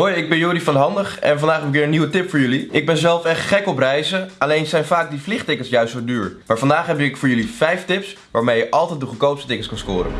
Hoi, ik ben Jori van Handig en vandaag heb ik weer een nieuwe tip voor jullie. Ik ben zelf echt gek op reizen, alleen zijn vaak die vliegtickets juist zo duur. Maar vandaag heb ik voor jullie 5 tips waarmee je altijd de goedkoopste tickets kan scoren.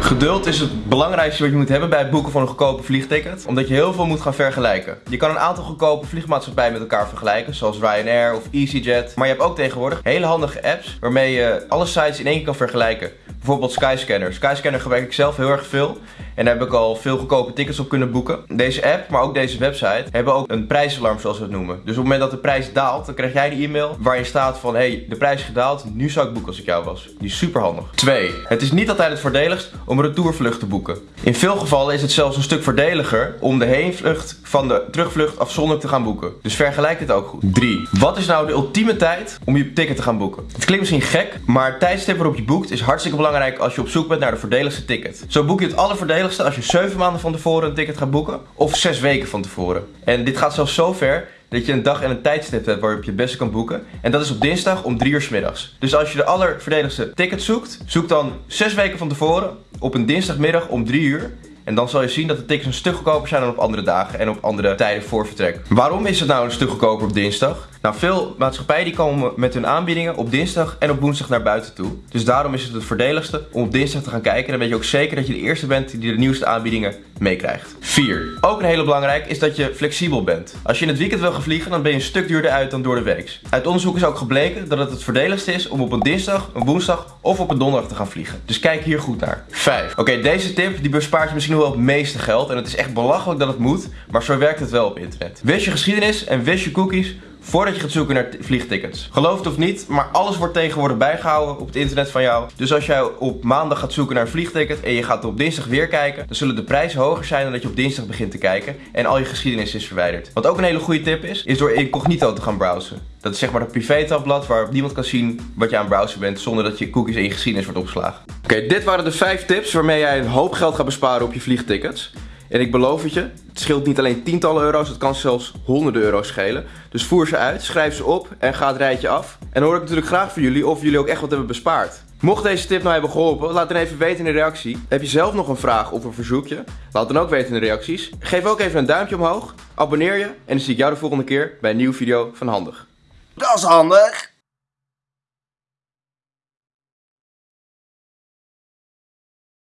Geduld is het belangrijkste wat je moet hebben bij het boeken van een goedkope vliegticket. Omdat je heel veel moet gaan vergelijken. Je kan een aantal goedkope vliegmaatschappijen met elkaar vergelijken. Zoals Ryanair of EasyJet. Maar je hebt ook tegenwoordig hele handige apps waarmee je alle sites in één keer kan vergelijken. Bijvoorbeeld Skyscanner. Skyscanner gebruik ik zelf heel erg veel. En daar heb ik al veel goedkope tickets op kunnen boeken. Deze app, maar ook deze website, hebben ook een prijsalarm zoals we het noemen. Dus op het moment dat de prijs daalt, dan krijg jij een e-mail waarin staat van... hey, de prijs is gedaald, nu zou ik boeken als ik jou was. Die is super handig. 2. Het is niet altijd het voordeligst om een retourvlucht te boeken. In veel gevallen is het zelfs een stuk voordeliger om de heenvlucht van de terugvlucht afzonderlijk te gaan boeken. Dus vergelijk dit ook goed. 3. Wat is nou de ultieme tijd om je ticket te gaan boeken? Het klinkt misschien gek, maar het tijdstip waarop je boekt is hartstikke belangrijk als je op zoek bent naar de voordeligste ticket. Zo boek je het allervoordeligste als je 7 maanden van tevoren een ticket gaat boeken of 6 weken van tevoren. En dit gaat zelfs zo ver dat je een dag en een tijdstip hebt waarop je het beste kan boeken. En dat is op dinsdag om 3 uur s middags. Dus als je de allerverdedigste ticket zoekt, zoek dan 6 weken van tevoren op een dinsdagmiddag om 3 uur. En dan zal je zien dat de tickets een stuk goedkoper zijn dan op andere dagen en op andere tijden voor vertrek. Waarom is het nou een stuk goedkoper op dinsdag? Nou, veel maatschappijen die komen met hun aanbiedingen op dinsdag en op woensdag naar buiten toe. Dus daarom is het het voordeligste om op dinsdag te gaan kijken. Dan weet je ook zeker dat je de eerste bent die de nieuwste aanbiedingen meekrijgt. 4. Ook een hele belangrijk is dat je flexibel bent. Als je in het weekend wil gaan vliegen, dan ben je een stuk duurder uit dan door de week. Uit onderzoek is ook gebleken dat het het voordeligste is om op een dinsdag, een woensdag of op een donderdag te gaan vliegen. Dus kijk hier goed naar. 5. Oké, deze tip die bespaart je misschien wel het meeste geld. En het is echt belachelijk dat het moet, maar zo werkt het wel op internet. Wist je geschiedenis en wist je cookies voordat je gaat zoeken naar vliegtickets. Geloof het of niet, maar alles wordt tegenwoordig bijgehouden op het internet van jou. Dus als jij op maandag gaat zoeken naar een vliegticket en je gaat op dinsdag weer kijken, dan zullen de prijzen hoger zijn dan dat je op dinsdag begint te kijken en al je geschiedenis is verwijderd. Wat ook een hele goede tip is, is door incognito te gaan browsen. Dat is zeg maar dat privé-tabblad waar niemand kan zien wat je aan het browsen bent zonder dat je cookies in je geschiedenis wordt opgeslagen. Oké, dit waren de 5 tips waarmee jij een hoop geld gaat besparen op je vliegtickets. En ik beloof het je, het scheelt niet alleen tientallen euro's, het kan zelfs honderden euro's schelen. Dus voer ze uit, schrijf ze op en ga het rijtje af. En dan hoor ik natuurlijk graag van jullie of jullie ook echt wat hebben bespaard. Mocht deze tip nou hebben geholpen, laat dan even weten in de reactie. Heb je zelf nog een vraag of een verzoekje? Laat dan ook weten in de reacties. Geef ook even een duimpje omhoog, abonneer je en dan zie ik jou de volgende keer bij een nieuwe video van Handig. Dat is handig.